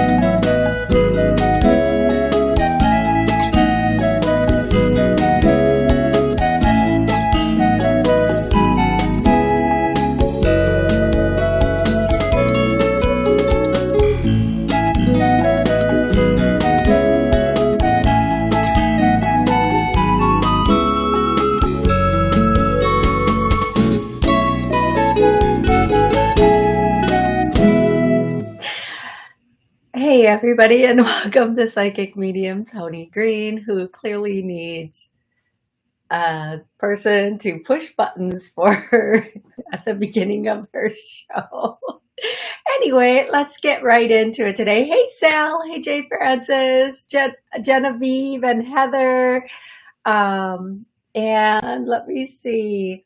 Hey, everybody, and welcome to Psychic Medium Tony Green, who clearly needs a person to push buttons for her at the beginning of her show. Anyway, let's get right into it today. Hey, Sal. Hey, Jay Francis, Gen Genevieve, and Heather. Um, and let me see.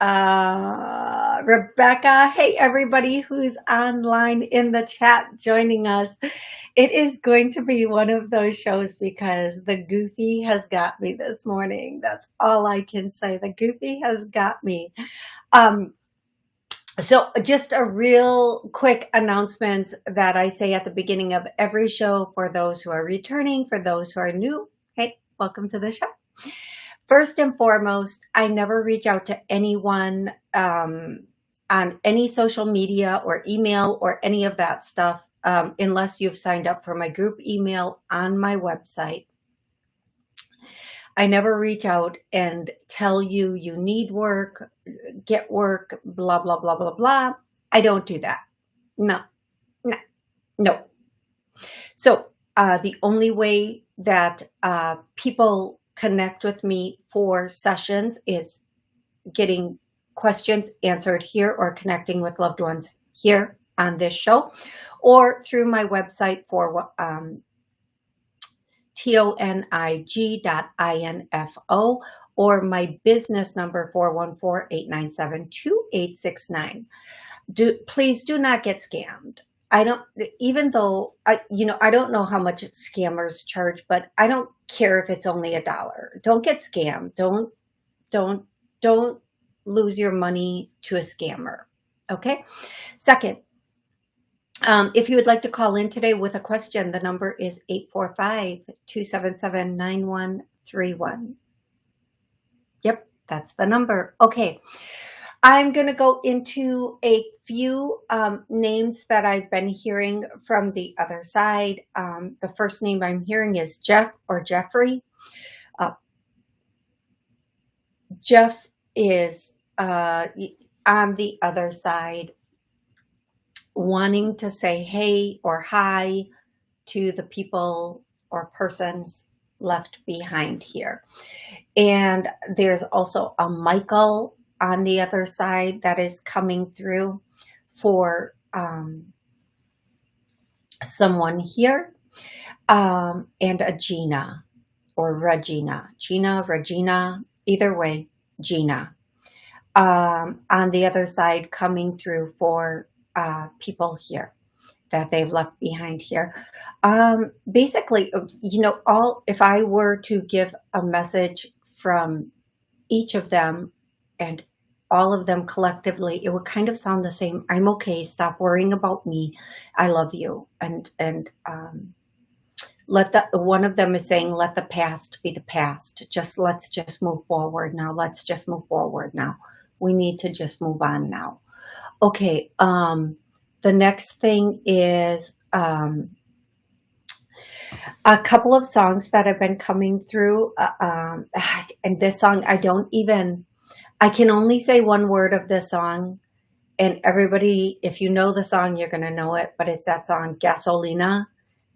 Uh, Rebecca, hey everybody who's online in the chat joining us. It is going to be one of those shows because the goofy has got me this morning. That's all I can say. The goofy has got me. Um, so just a real quick announcement that I say at the beginning of every show for those who are returning, for those who are new. Hey, welcome to the show. First and foremost, I never reach out to anyone um, on any social media or email or any of that stuff um, unless you've signed up for my group email on my website. I never reach out and tell you you need work, get work, blah, blah, blah, blah, blah. I don't do that. No, no, no. So uh, the only way that uh, people connect with me for sessions is getting questions answered here or connecting with loved ones here on this show or through my website for um, tonig.info or my business number 414-897-2869. Do, please do not get scammed. I don't, even though I, you know, I don't know how much scammers charge, but I don't care if it's only a dollar. Don't get scammed. Don't, don't, don't lose your money to a scammer. Okay. Second, um, if you would like to call in today with a question, the number is 845-277-9131. Yep, that's the number. Okay. I'm going to go into a few um, names that I've been hearing from the other side. Um, the first name I'm hearing is Jeff or Jeffrey. Uh, Jeff is uh, on the other side wanting to say hey or hi to the people or persons left behind here. And there's also a Michael on the other side that is coming through for um, someone here um, and a Gina or Regina. Gina, Regina, either way, Gina. Um, on the other side coming through for uh, people here that they've left behind here. Um, basically, you know, all if I were to give a message from each of them and all of them collectively, it would kind of sound the same. I'm okay. Stop worrying about me. I love you. And, and, um, let the, one of them is saying, let the past be the past. Just let's just move forward now. Let's just move forward now. We need to just move on now. Okay. Um, the next thing is, um, a couple of songs that have been coming through. Uh, um, and this song, I don't even, I can only say one word of this song and everybody, if you know the song, you're going to know it, but it's that song, Gasolina.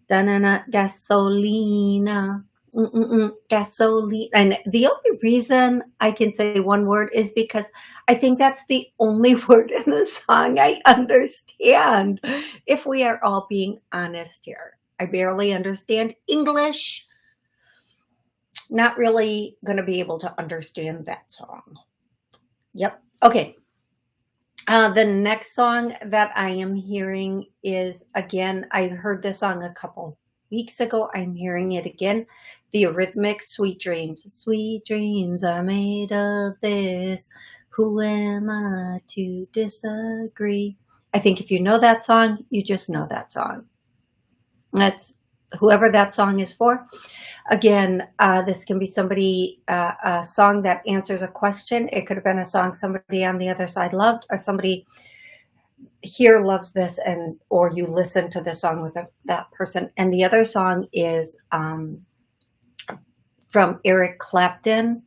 Da-na-na, Gasolina. Mm-mm-mm, gasoline. And the only reason I can say one word is because I think that's the only word in the song I understand. If we are all being honest here, I barely understand English. Not really going to be able to understand that song. Yep. Okay. Uh, the next song that I am hearing is, again, I heard this song a couple weeks ago. I'm hearing it again. The Eurythmics, Sweet Dreams. Sweet dreams are made of this. Who am I to disagree? I think if you know that song, you just know that song. That's whoever that song is for. Again, uh, this can be somebody, uh, a song that answers a question. It could have been a song somebody on the other side loved or somebody here loves this and or you listen to the song with a, that person. And the other song is um, from Eric Clapton.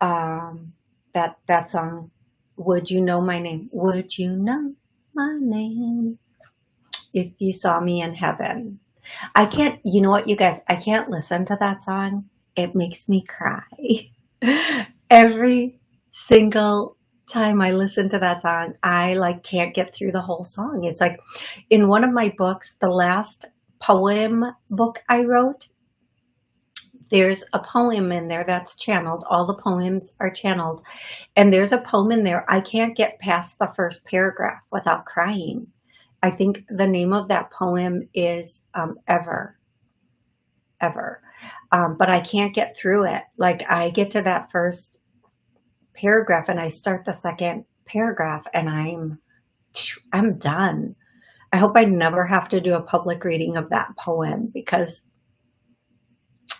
Um, that, that song, Would You Know My Name? Would you know my name? If you saw me in heaven. I can't, you know what, you guys, I can't listen to that song. It makes me cry. Every single time I listen to that song, I like can't get through the whole song. It's like in one of my books, the last poem book I wrote, there's a poem in there that's channeled. All the poems are channeled. And there's a poem in there. I can't get past the first paragraph without crying. I think the name of that poem is um, Ever. Ever. Um, but I can't get through it. Like I get to that first paragraph and I start the second paragraph and I'm, I'm done. I hope I never have to do a public reading of that poem because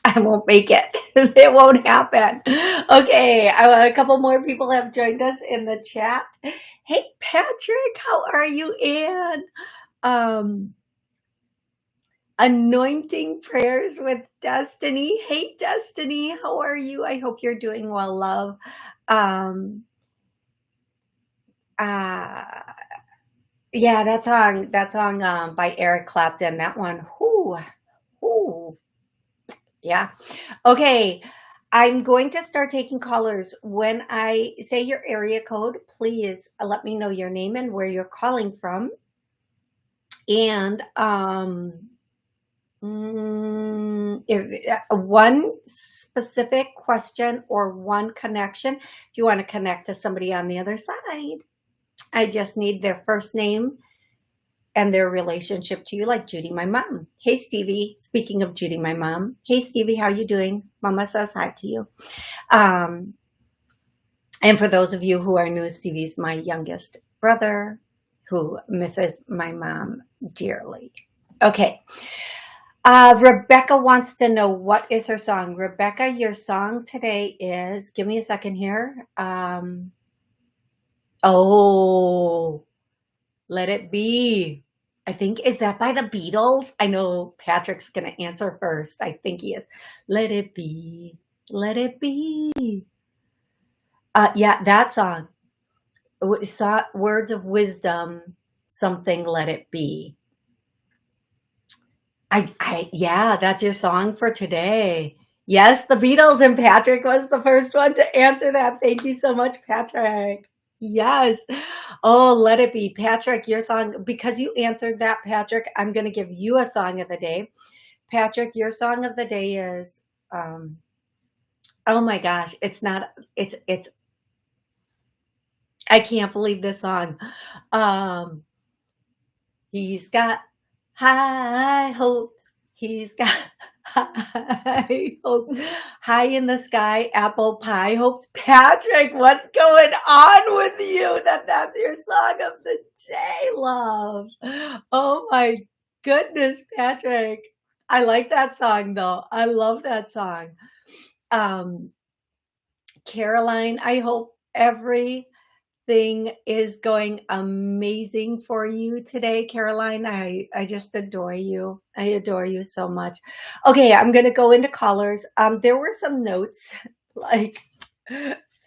I won't make it. it won't happen. Okay, a couple more people have joined us in the chat. Hey, Patrick, how are you, Anne? Um, anointing prayers with Destiny. Hey, Destiny, how are you? I hope you're doing well, love. Um, uh, yeah, that song, that song um, by Eric Clapton, that one, whoo, whoo, yeah. Okay. I'm going to start taking callers. When I say your area code, please let me know your name and where you're calling from. And um, mm, if uh, one specific question or one connection, if you want to connect to somebody on the other side, I just need their first name and their relationship to you, like Judy, my mom. Hey, Stevie. Speaking of Judy, my mom. Hey, Stevie, how you doing? Mama says hi to you. Um, and for those of you who are new, Stevie's my youngest brother who misses my mom dearly. Okay. Uh, Rebecca wants to know what is her song. Rebecca, your song today is, give me a second here. Um, oh, let it be. I think, is that by the Beatles? I know Patrick's going to answer first. I think he is. Let it be, let it be. Uh, yeah, that song. Words of wisdom, something let it be. I, I, yeah, that's your song for today. Yes, the Beatles and Patrick was the first one to answer that. Thank you so much, Patrick. Yes. Oh, let it be. Patrick, your song, because you answered that, Patrick, I'm going to give you a song of the day. Patrick, your song of the day is, um, oh my gosh, it's not, it's, it's, I can't believe this song. Um, he's got high hopes. He's got high hopes. High in the sky, apple pie hopes. Patrick, what's going on with you? That that's your song of the day, love. Oh my goodness, Patrick. I like that song though. I love that song. Um, Caroline, I hope every thing is going amazing for you today, Caroline. I, I just adore you. I adore you so much. Okay, I'm going to go into callers. Um, there were some notes, like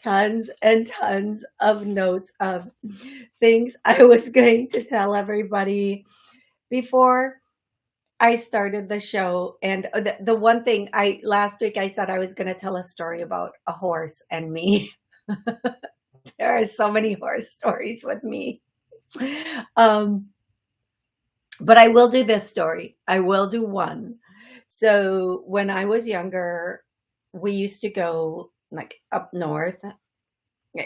tons and tons of notes of things I was going to tell everybody before I started the show. And the, the one thing I, last week I said I was going to tell a story about a horse and me. there are so many horror stories with me. Um, but I will do this story. I will do one. So when I was younger, we used to go like up north,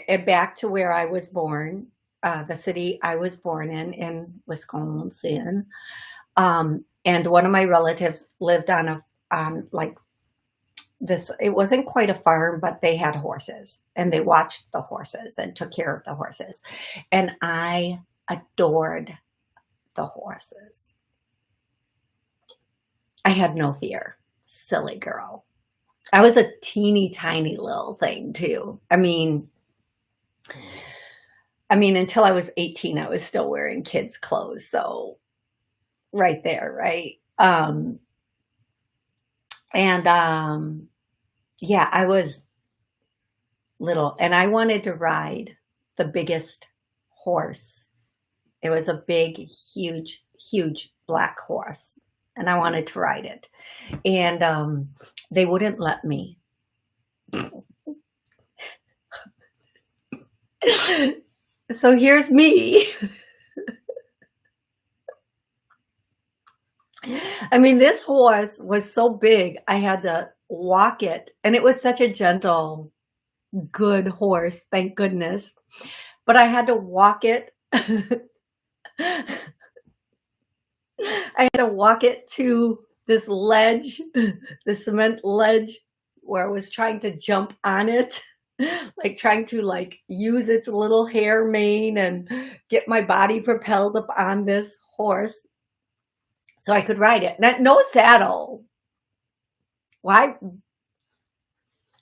and back to where I was born, uh, the city I was born in, in Wisconsin. Um, and one of my relatives lived on a um, like this it wasn't quite a farm but they had horses and they watched the horses and took care of the horses and i adored the horses. I had no fear. Silly girl. I was a teeny tiny little thing too. I mean, I mean, until I was 18, I was still wearing kids' clothes. So right there, right? Um, and um, yeah, I was little and I wanted to ride the biggest horse. It was a big, huge, huge black horse and I wanted to ride it. And um, they wouldn't let me. so here's me. I mean, this horse was so big, I had to walk it. And it was such a gentle, good horse, thank goodness. But I had to walk it. I had to walk it to this ledge, the cement ledge where I was trying to jump on it, like trying to like use its little hair mane and get my body propelled up on this horse so I could ride it. No saddle. Why?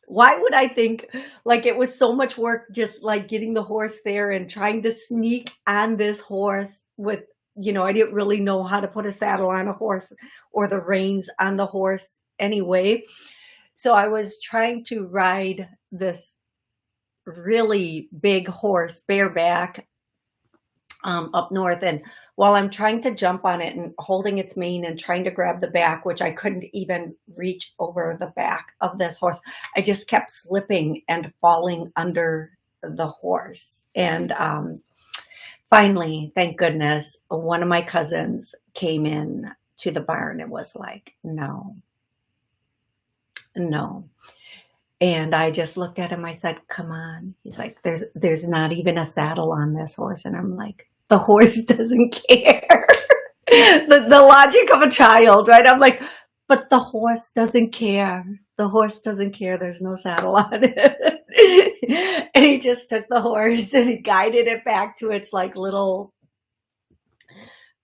Why would I think like it was so much work just like getting the horse there and trying to sneak on this horse with, you know, I didn't really know how to put a saddle on a horse or the reins on the horse anyway. So I was trying to ride this really big horse bareback um, up north and while I'm trying to jump on it and holding its mane and trying to grab the back, which I couldn't even reach over the back of this horse, I just kept slipping and falling under the horse. And um, finally, thank goodness, one of my cousins came in to the barn and was like, no, no. And I just looked at him. I said, come on. He's like, there's, there's not even a saddle on this horse. And I'm like, the horse doesn't care. the, the logic of a child, right? I'm like, but the horse doesn't care. The horse doesn't care. There's no saddle on it. and he just took the horse and he guided it back to its like little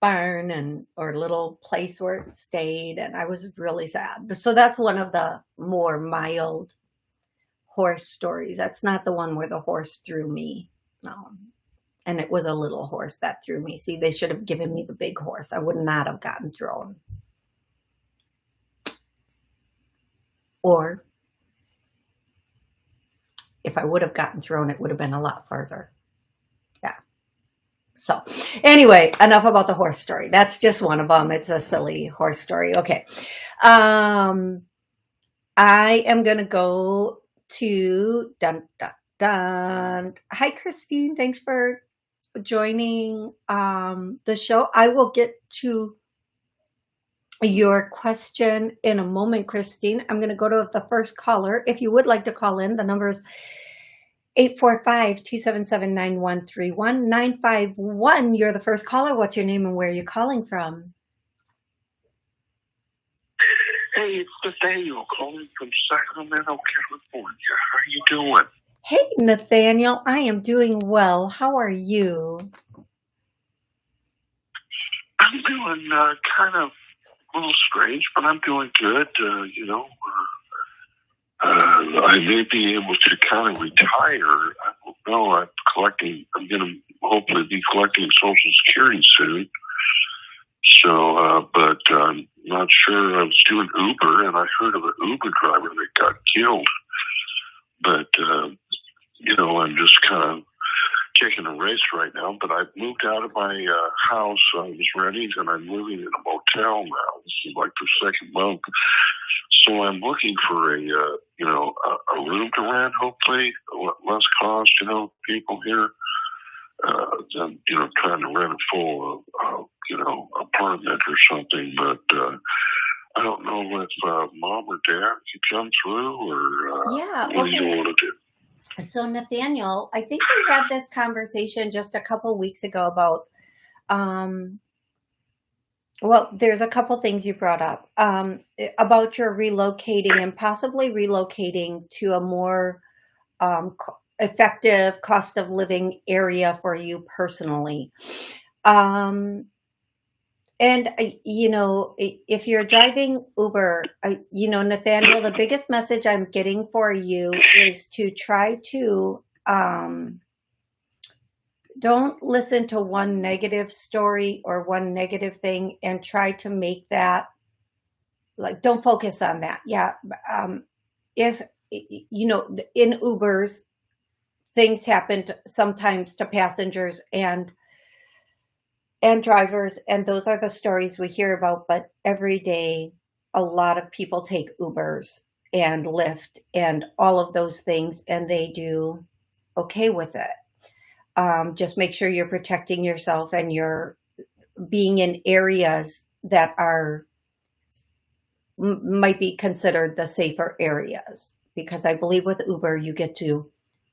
barn and or little place where it stayed. And I was really sad. So that's one of the more mild horse stories. That's not the one where the horse threw me. No, and it was a little horse that threw me. See, they should have given me the big horse. I would not have gotten thrown. Or if I would have gotten thrown, it would have been a lot further. Yeah. So anyway, enough about the horse story. That's just one of them. It's a silly horse story. Okay. Um, I am going to go to dun, dun, dun. Hi, Christine. Thanks for joining um, the show. I will get to your question in a moment, Christine. I'm going to go to the first caller. If you would like to call in, the number is 845-277-9131. 951, you're the first caller. What's your name and where are you calling from? Hey, it's Nathaniel calling from Sacramento, California. How are you doing? Hey, Nathaniel, I am doing well. How are you? I'm doing uh, kind of a little strange, but I'm doing good. Uh, you know, uh, I may be able to kind of retire. I don't know. I'm collecting. I'm going to hopefully be collecting Social Security soon. So, uh, but I'm not sure. I was doing Uber, and I heard of an Uber driver that got killed. But uh, you know, I'm just kind of taking a race right now. But I've moved out of my uh, house. I was renting, and I'm living in a motel now. This is like the second month. So I'm looking for a, uh, you know, a, a room to rent. Hopefully, less cost. You know, people here. Uh, than you know, trying to rent a full, uh, you know, apartment or something. But uh, I don't know if uh, mom or dad could come through, or uh, yeah, what okay. do you want to do? So Nathaniel, I think we had this conversation just a couple weeks ago about, um, well, there's a couple things you brought up um, about your relocating and possibly relocating to a more um, effective cost of living area for you personally. Um, and, uh, you know, if you're driving Uber, uh, you know, Nathaniel, the biggest message I'm getting for you is to try to, um, don't listen to one negative story or one negative thing and try to make that like don't focus on that. Yeah um if you know in ubers things happen sometimes to passengers and and drivers and those are the stories we hear about but every day a lot of people take ubers and lyft and all of those things and they do okay with it um, just make sure you're protecting yourself and you're being in areas that are might be considered the safer areas because I believe with Uber you get to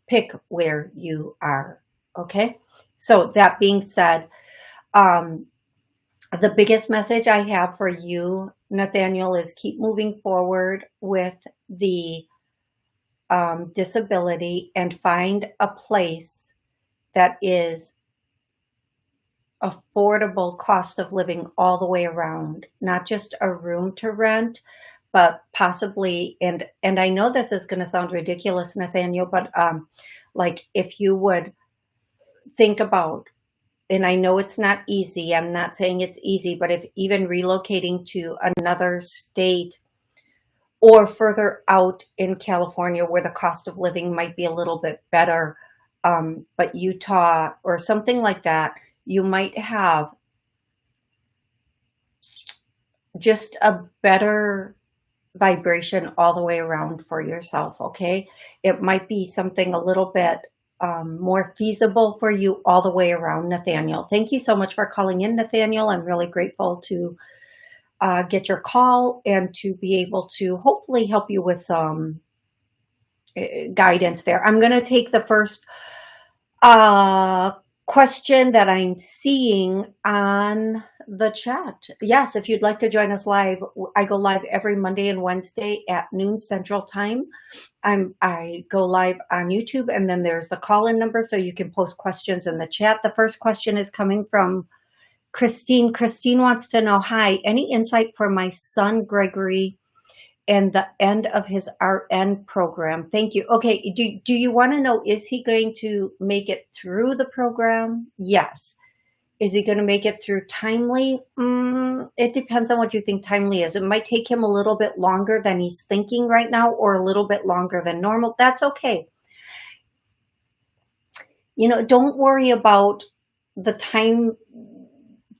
pick where you are. Okay, so that being said, um, the biggest message I have for you, Nathaniel, is keep moving forward with the um, disability and find a place that is affordable cost of living all the way around, not just a room to rent, but possibly, and, and I know this is going to sound ridiculous, Nathaniel, but um, like if you would think about, and I know it's not easy, I'm not saying it's easy, but if even relocating to another state or further out in California where the cost of living might be a little bit better, um, but Utah or something like that, you might have just a better vibration all the way around for yourself, okay? It might be something a little bit um, more feasible for you all the way around, Nathaniel. Thank you so much for calling in, Nathaniel. I'm really grateful to uh, get your call and to be able to hopefully help you with some uh, guidance there. I'm going to take the first uh, question that I'm seeing on the chat. Yes, if you'd like to join us live, I go live every Monday and Wednesday at noon Central Time. I'm I go live on YouTube, and then there's the call-in number, so you can post questions in the chat. The first question is coming from Christine. Christine wants to know, hi, any insight for my son Gregory and the end of his RN program. Thank you. Okay, do, do you want to know, is he going to make it through the program? Yes. Is he going to make it through timely? Mm, it depends on what you think timely is. It might take him a little bit longer than he's thinking right now or a little bit longer than normal. That's okay. You know, don't worry about the time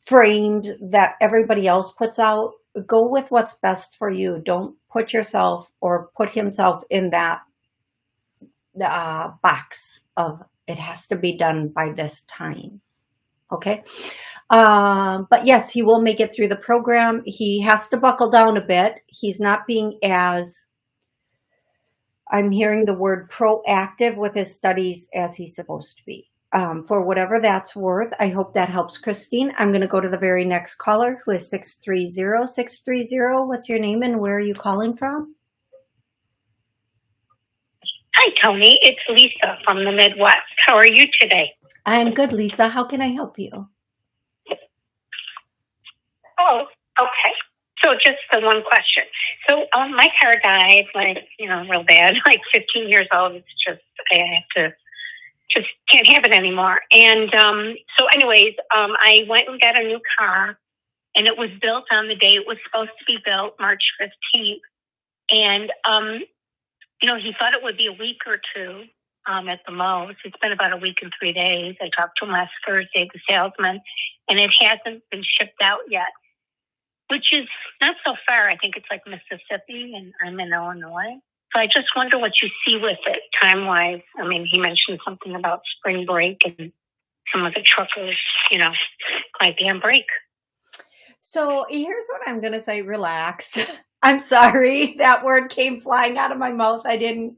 frames that everybody else puts out go with what's best for you. Don't put yourself or put himself in that uh, box of it has to be done by this time. Okay. Um, but yes, he will make it through the program. He has to buckle down a bit. He's not being as, I'm hearing the word proactive with his studies as he's supposed to be um, for whatever that's worth. I hope that helps, Christine. I'm going to go to the very next caller who is 630. 630, what's your name and where are you calling from? Hi, Tony. It's Lisa from the Midwest. How are you today? I'm good, Lisa. How can I help you? Oh, okay. So just the one question. So um, my car died, like, you know, real bad, like 15 years old. It's just, I have to just can't have it anymore. And um, so, anyways, um, I went and got a new car, and it was built on the day it was supposed to be built, March 15th. And, um, you know, he thought it would be a week or two um, at the most. It's been about a week and three days. I talked to him last Thursday, the salesman, and it hasn't been shipped out yet, which is not so far. I think it's like Mississippi, and I'm in Illinois. So I just wonder what you see with it time wise. I mean, he mentioned something about spring break and some of the truckers, you know, might be on break. So here's what I'm going to say relax. I'm sorry that word came flying out of my mouth. I didn't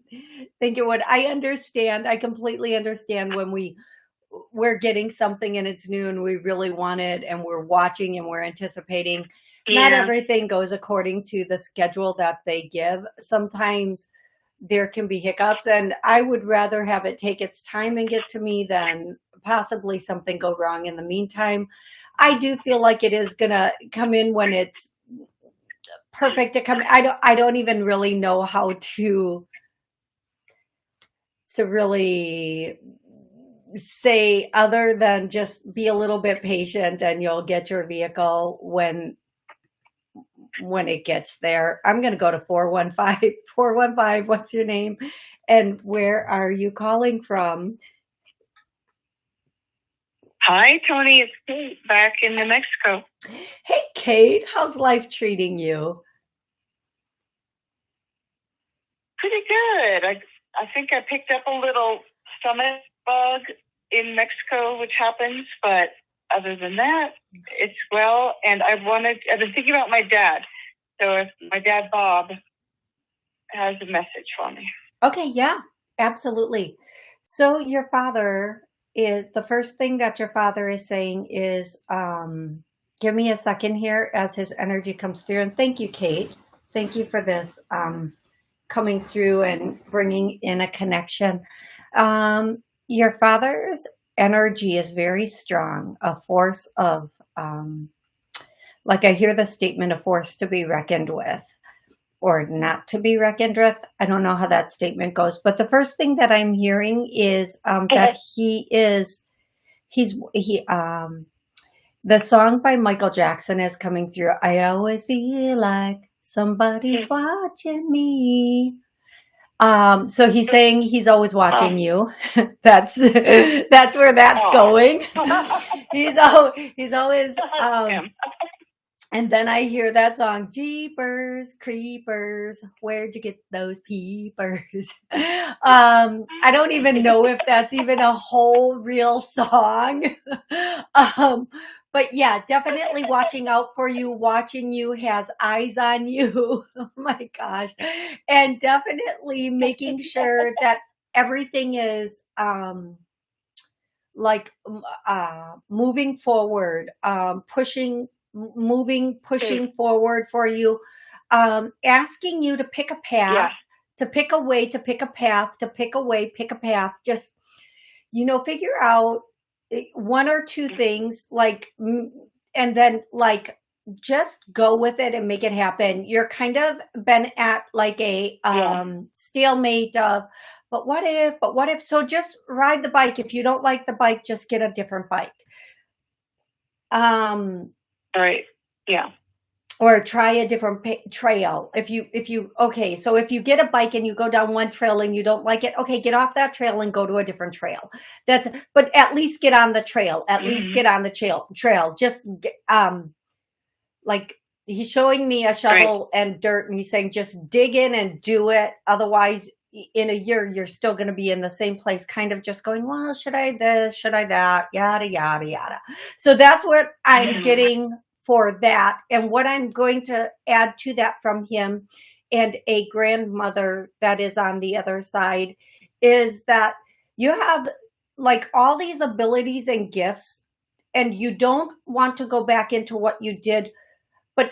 think it would. I understand. I completely understand when we we're getting something and it's new and we really want it and we're watching and we're anticipating yeah. not everything goes according to the schedule that they give. Sometimes there can be hiccups and I would rather have it take its time and get to me than possibly something go wrong in the meantime. I do feel like it is going to come in when it's perfect to come. I don't, I don't even really know how to, to really say other than just be a little bit patient and you'll get your vehicle when when it gets there. I'm going to go to 415 415 what's your name and where are you calling from? Hi, Tony. It's Kate back in New Mexico. Hey, Kate. How's life treating you? Pretty good. I I think I picked up a little stomach bug in Mexico, which happens, but other than that, it's well. And I wanted, I've been thinking about my dad. So if my dad, Bob, has a message for me. Okay, yeah, absolutely. So your father is the first thing that your father is saying is, um, give me a second here as his energy comes through. And thank you, Kate. Thank you for this um, coming through and bringing in a connection. Um, your father's energy is very strong, a force of, um, like I hear the statement, a force to be reckoned with or not to be reckoned with. I don't know how that statement goes, but the first thing that I'm hearing is um, that he is, he's, he, um, the song by Michael Jackson is coming through. I always feel like somebody's hmm. watching me. Um, so he's saying he's always watching you. that's that's where that's going. he's al he's always um, and then I hear that song, Jeepers Creepers, where'd you get those peepers? um, I don't even know if that's even a whole real song. um, but yeah, definitely watching out for you, watching you, has eyes on you. oh my gosh. And definitely making sure that everything is um like uh moving forward, um pushing moving, pushing forward for you, um asking you to pick a path, yeah. to pick a way, to pick a path, to pick a way, pick a path. Just you know, figure out one or two things like and then like just go with it and make it happen. You're kind of been at like a um yeah. stalemate of but what if but what if? So just ride the bike. If you don't like the bike just get a different bike. Um right. Yeah or try a different trail if you if you okay so if you get a bike and you go down one trail and you don't like it okay get off that trail and go to a different trail that's but at least get on the trail at mm -hmm. least mm-hmm. get on the trail trail just um like he's showing me a shovel right. and dirt and he's saying just dig in and do it otherwise in a year you're still going to be in the same place kind of just going well should i this should i that yada yada yada so that's what i'm mm -hmm. getting for that. And what I'm going to add to that from him and a grandmother that is on the other side is that you have like all these abilities and gifts and you don't want to go back into what you did. But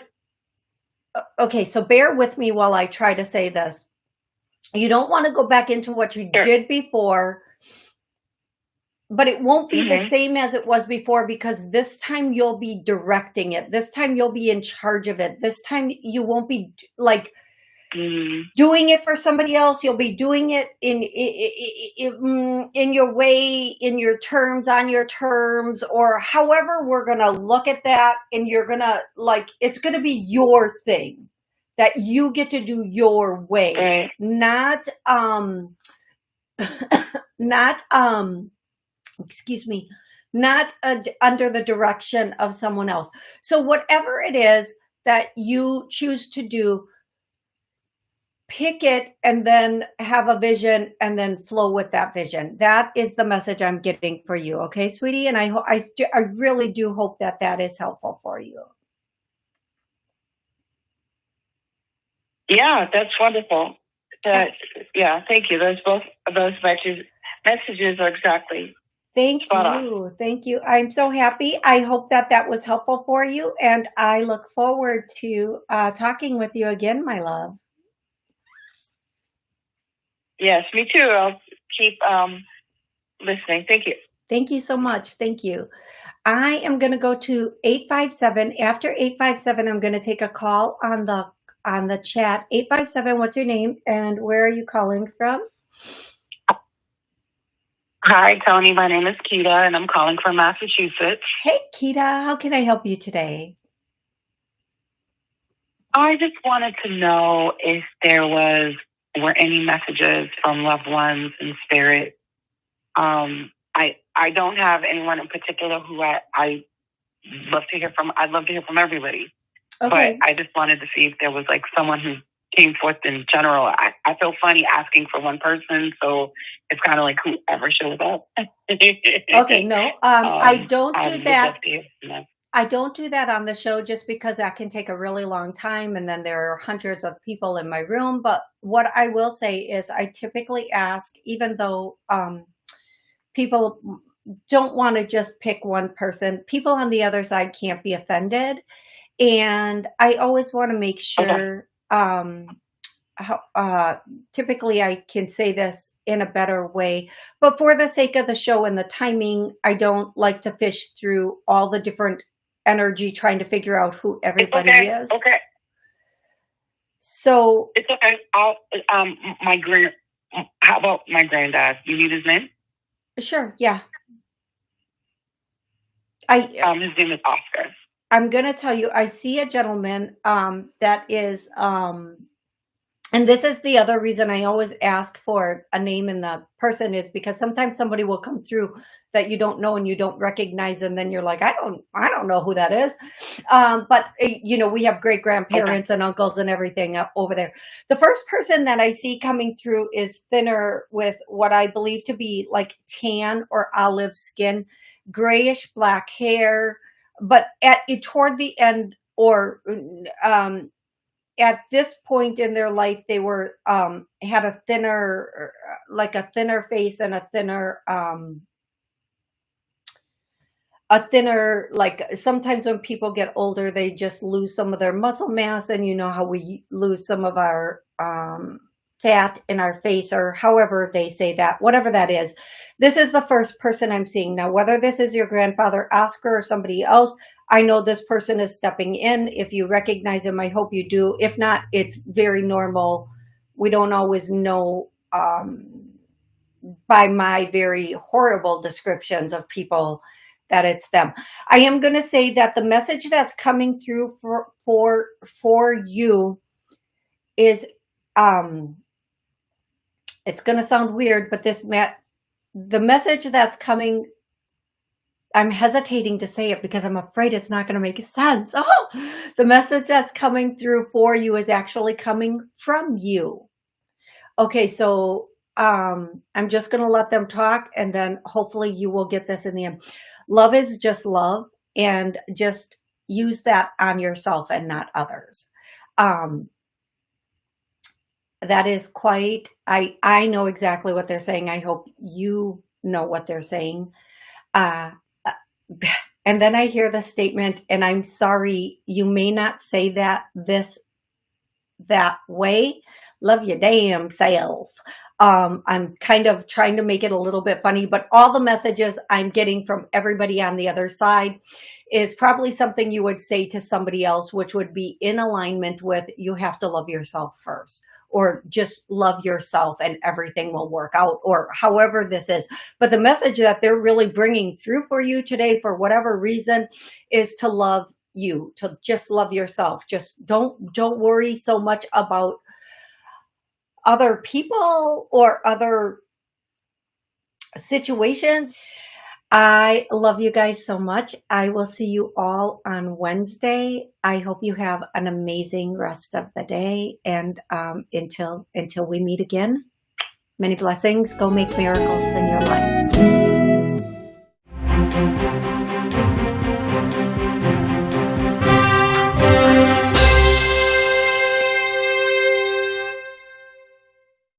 uh, okay, so bear with me while I try to say this. You don't want to go back into what you sure. did before but it won't be mm -hmm. the mm-hmm. same as it was before because this time you'll be directing it. This time you'll be in charge of it. This time you won't be like mm. doing it for somebody else. You'll be doing it in, in, mm, in your way, in your terms, on your terms, or however we're going to look at that. And you're going to like, it's going to be your thing that you get to do your way, right. not, um, not, um, excuse me, not under the direction of someone else. So whatever it is that you choose to do, pick it and then have a vision and then flow with that vision. That is the message I'm getting for you. Okay, sweetie. And I, I, I really do hope that that is helpful for you. Yeah, that's wonderful. That, yeah, thank you. Those both those messages messages are exactly Thank you. Thank you. I'm so happy. I hope that that was helpful for you. And I look forward to uh, talking with you again, my love. Yes, me too. I'll keep um, listening. Thank you. Thank you so much. Thank you. I am going to go to 857. After 857, I'm going to take a call on the on the chat. 857, what's your name and where are you calling from? Hi, Tony. My name is Keita, and I'm calling from Massachusetts. Hey, Keita, how can I help you today? I just wanted to know if there was were any messages from loved ones in spirit. Um, I I don't have anyone in particular who I, I love to hear from. I'd love to hear from everybody, Okay. but I just wanted to see if there was like someone who came forth in general. I, I feel funny asking for one person, so it's kind of like whoever shows up. Okay, no, um, I don't do would that. love to hear from them. I don't do that on the show just because that can take a really long time and then there are hundreds of people in my room. But what I will say is I typically ask, even though um, people don't want to just pick one person, people on the other side can't be offended. And I always want to make sure, um, how, uh, typically I can say this in a better way, but for the sake of the show and the timing, I don't like to fish through all the different energy trying to figure out who everybody okay. is. Okay. So It's okay. I'll, um, my grand. How about my granddad? You need his name? sure, yeah. I Um, his name is Oscar. I'm gonna tell you, I see a gentleman um, that is, um, and this is the other reason I always ask for a name in the person is because sometimes somebody will come through that you don't know and you don't recognize, and then you're like, I don't, I don't know who that is. Um, but eh, you know, we have great grandparents and uncles and everything over there. The first person that I see coming through is thinner with what I believe to be like tan or olive skin, grayish black hair but at toward the end or um at this point in their life they were um had a thinner like a thinner face and a thinner um a thinner like sometimes when people get older they just lose some of their muscle mass and you know how we lose some of our um fat in our face or however they say that whatever that is. This is the first person i'm seeing. Now whether this is your grandfather oscar or somebody else i know this person is stepping in. If you recognize him i hope you do. If not it's very normal. We don't always know um, by my very horrible descriptions of people that it's them. I am going to say that the message that's coming through for for for you is um it's going to sound weird but this ma- the message that's coming i'm hesitating to say it because i'm afraid it's not going to make sense. Oh the message that's coming through for you is actually coming from you. Okay so um i'm just going to let them talk and then hopefully you will get this in the end. Love is just love and just use that on yourself and not others. Um that is quite i i know exactly what they're saying. I hope you know what they're saying. Uh and then i hear the statement and i'm sorry you may not say that this that way. Love your damn self. Um i'm kind of trying to make it a little bit funny but all the messages i'm getting from everybody on the other side is probably something you would say to somebody else which would be in alignment with you have to love yourself first or just love yourself and everything will work out or however this is. But the message that they're really bringing through for you today for whatever reason is to love you to just love yourself. Just don't don't worry so much about other people or other situations I love you guys so much. I will see you all on Wednesday. I hope you have an amazing rest of the day. And um, until until we meet again, many blessings. Go make miracles in your life.